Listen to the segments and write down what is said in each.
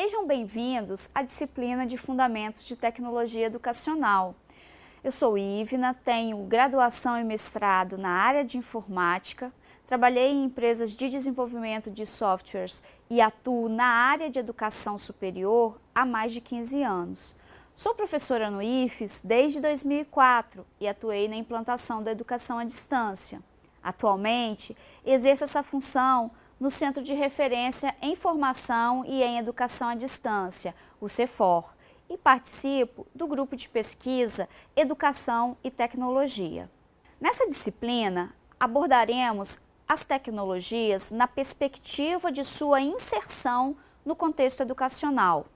Sejam bem-vindos à disciplina de Fundamentos de Tecnologia Educacional. Eu sou Ivna, tenho graduação e mestrado na área de informática, trabalhei em empresas de desenvolvimento de softwares e atuo na área de educação superior há mais de 15 anos. Sou professora no IFES desde 2004 e atuei na implantação da educação à distância. Atualmente, exerço essa função no Centro de Referência em Formação e em Educação à Distância, o CEFOR, e participo do grupo de pesquisa Educação e Tecnologia. Nessa disciplina, abordaremos as tecnologias na perspectiva de sua inserção no contexto educacional.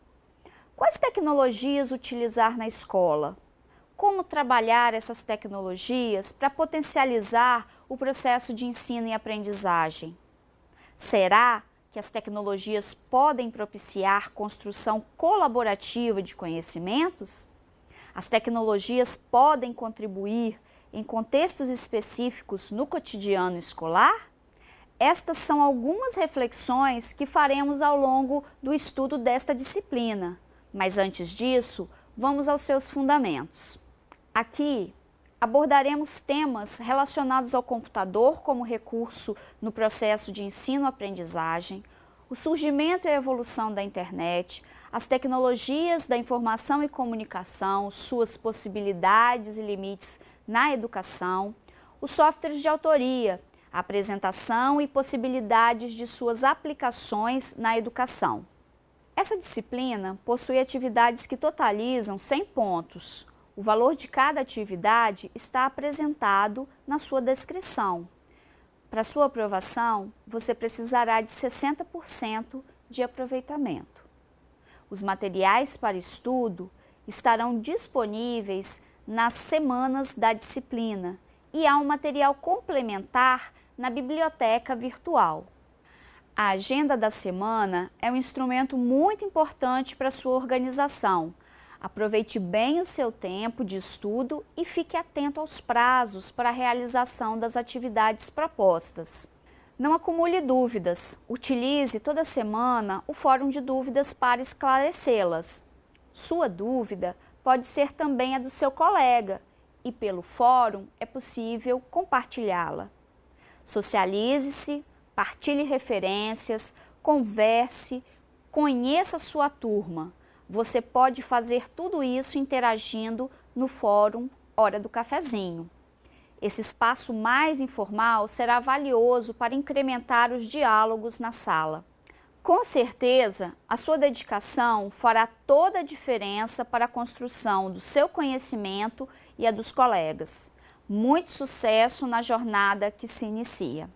Quais tecnologias utilizar na escola? Como trabalhar essas tecnologias para potencializar o processo de ensino e aprendizagem? Será que as tecnologias podem propiciar construção colaborativa de conhecimentos? As tecnologias podem contribuir em contextos específicos no cotidiano escolar? Estas são algumas reflexões que faremos ao longo do estudo desta disciplina, mas antes disso, vamos aos seus fundamentos. Aqui abordaremos temas relacionados ao computador como recurso no processo de ensino-aprendizagem, o surgimento e a evolução da internet, as tecnologias da informação e comunicação, suas possibilidades e limites na educação, os softwares de autoria, a apresentação e possibilidades de suas aplicações na educação. Essa disciplina possui atividades que totalizam 100 pontos, o valor de cada atividade está apresentado na sua descrição. Para sua aprovação, você precisará de 60% de aproveitamento. Os materiais para estudo estarão disponíveis nas semanas da disciplina e há um material complementar na biblioteca virtual. A agenda da semana é um instrumento muito importante para sua organização, Aproveite bem o seu tempo de estudo e fique atento aos prazos para a realização das atividades propostas. Não acumule dúvidas. Utilize toda semana o Fórum de Dúvidas para esclarecê-las. Sua dúvida pode ser também a do seu colega e pelo fórum é possível compartilhá-la. Socialize-se, partilhe referências, converse, conheça sua turma você pode fazer tudo isso interagindo no fórum Hora do Cafezinho. Esse espaço mais informal será valioso para incrementar os diálogos na sala. Com certeza, a sua dedicação fará toda a diferença para a construção do seu conhecimento e a dos colegas. Muito sucesso na jornada que se inicia.